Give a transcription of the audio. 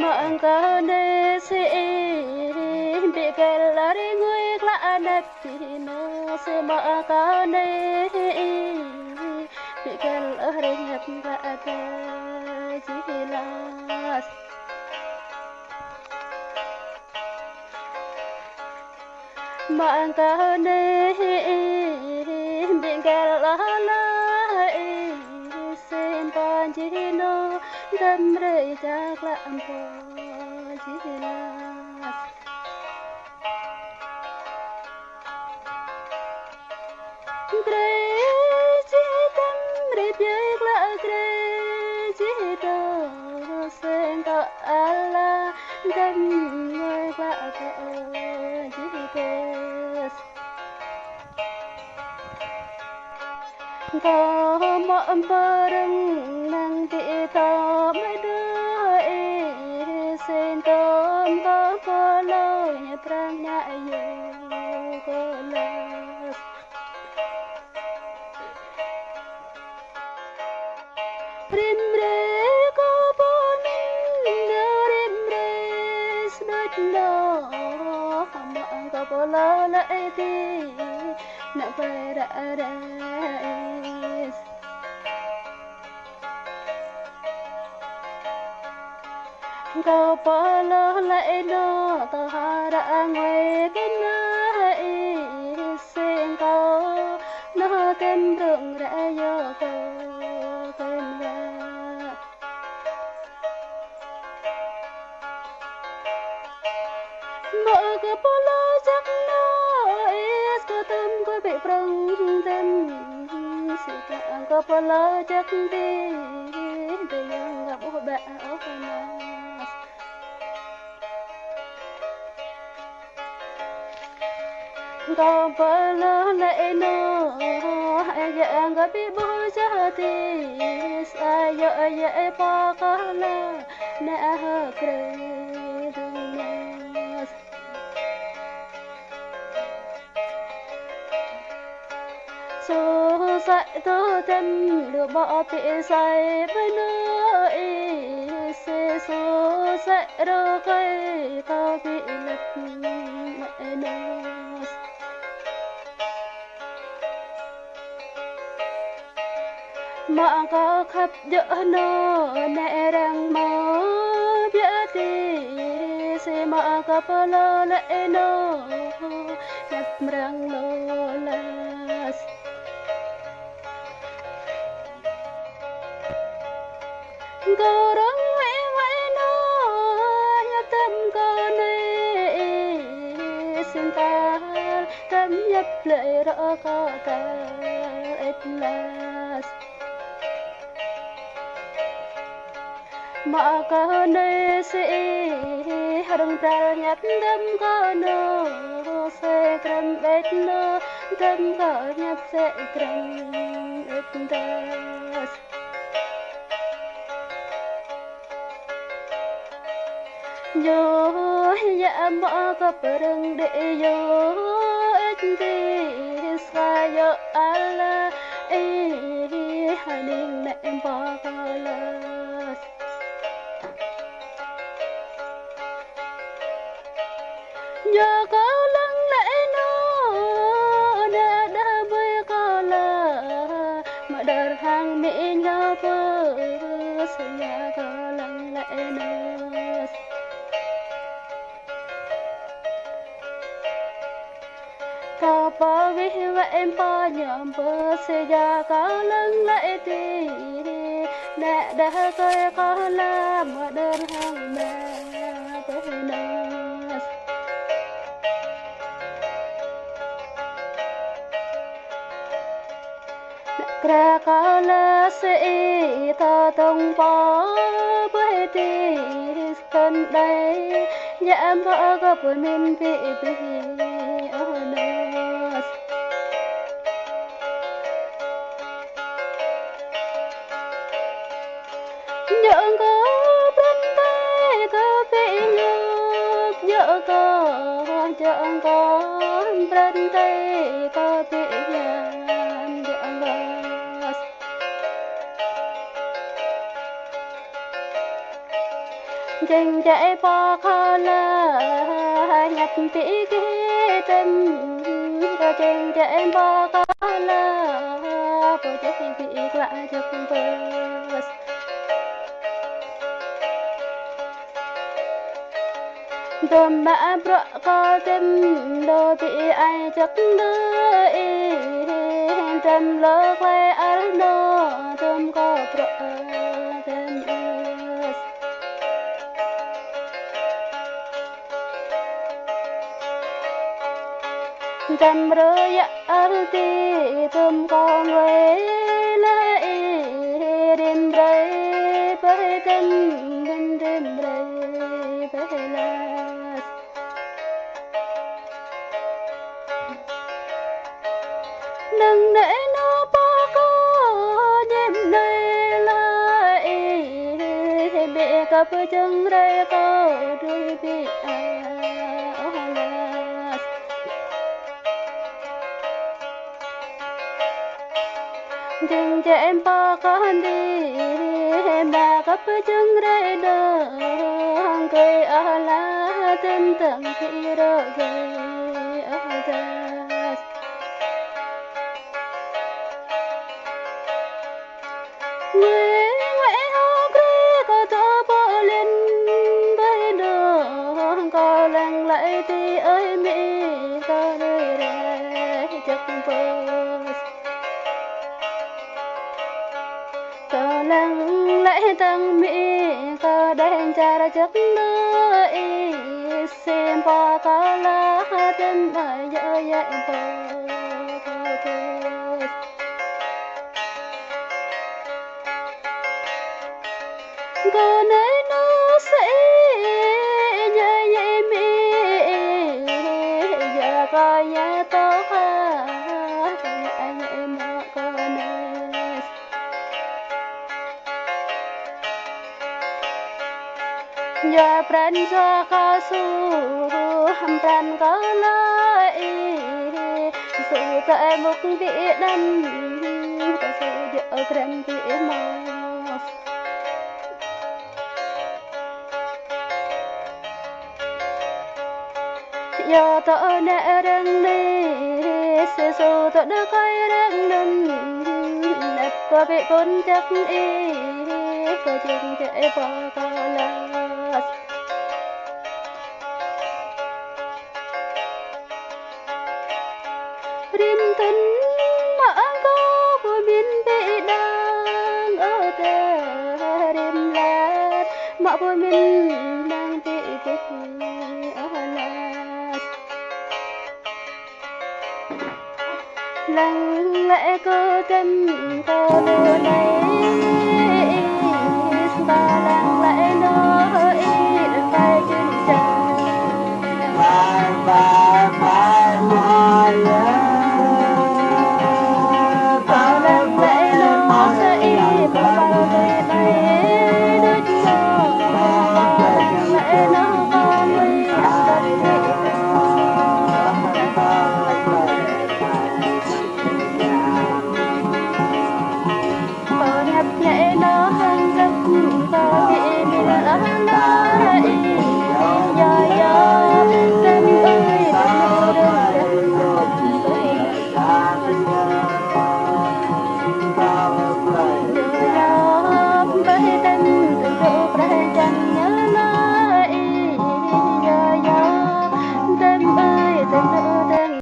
Mangkane cao bikel lari ngui klanet tino si mangkane bikel chỉ là mạng cao jelas bị kẻ lari តម្រេจากละអង្គជីឡាត្រេជីតម្រេจากละក្រេជីតសេងតអាឡាតម្រេបាកអជីទេត மாம்பரம் நந்தி தாமதாய் சேந்தோம் தாபாலாய பிராணாயே கோலாஸ் பிரிம்ரே கோபோமின் ரிம்ரே ஸ்மட்னா கோலால ஏதி நபரரேஸ் beres Kau pala lại nó tao hara ngoài cái na sen kau nó kem rừng đã vô kau kem ra Mơ cái pala chắc nó is có tâm có bị prong tâm sự cả có pala chắc đi. Kau pala lại nó Ayah angkat ibu jahatis Ayo ayah pakala Nah kredunas Số dạy tớ thêm Được bỏ tị say với nơi Xê số dạy đô cây Cao bị lật mà có khắp dỡ nó nè đang mơ biết đi sẽ mà có bao lo lại nó nhập răng lo las Go rong mẹ mẹ nó nhập tâm con này xin ta tâm nhập lại rõ có cả ít mà có nơi sẽ harung ta nhấp đâm có nô, sẽ cầm bết nô, đâm có nhấp sẽ cầm ít das yo ya mà có perang để yo ít đi xa yo ala eh haning na em ba kalas nhờ có lăng lẽ nó, đã đã với có là mà đợt hàng mỹ nhau bơ sẽ nhà có lăng lẽ nó. Ta ba vi và em ba nhầm bơ sẽ nhà có lăng lẽ đi đã đã coi có là mà đợt hàng mẹ Krakala se ta tông pa bê ti stan đây. Nhãm ba ga punin pi pi anas nhượng có dành dạy bỏ khó la nhặt tí kế tâm có dình chạy bò kho la bò chạy bị lại cho con bơ Đồn bã bọ có tâm đồ bị ai chắc đợi tâm lơ quay ở đó tâm có bỏ trăm rơi rơ ya arti con có lấy, đêm rơi bởi tâm bên đêm rơi bởi las đừng để nó bỏ có đêm nay lại bị cặp chân rơi có đôi bị ai. Dừng cho em bỏ con đi ba cặp chân đây đỡ. Cười ở lá tin tưởng khi đỡ gây ở người ngoại hao tăng mi ca đen cha ra chắc nơi xem bỏ có lá chân mà dơ dạy bớt có nơi nó giờ pran cho có su hầm pran có lại su tại một vị đâm có sự giờ pran vị mà giờ tớ nè răng đi sẽ số tớ đã quay răng nâng nếp có bị con chắc y có chừng chạy bỏ có là rim thân mà có của biên bị đang ở đây rim lát, mà của mình đang bị kết ở lát. Lặng lẽ cơ tâm có đưa này ta lặng lẽ Krishna.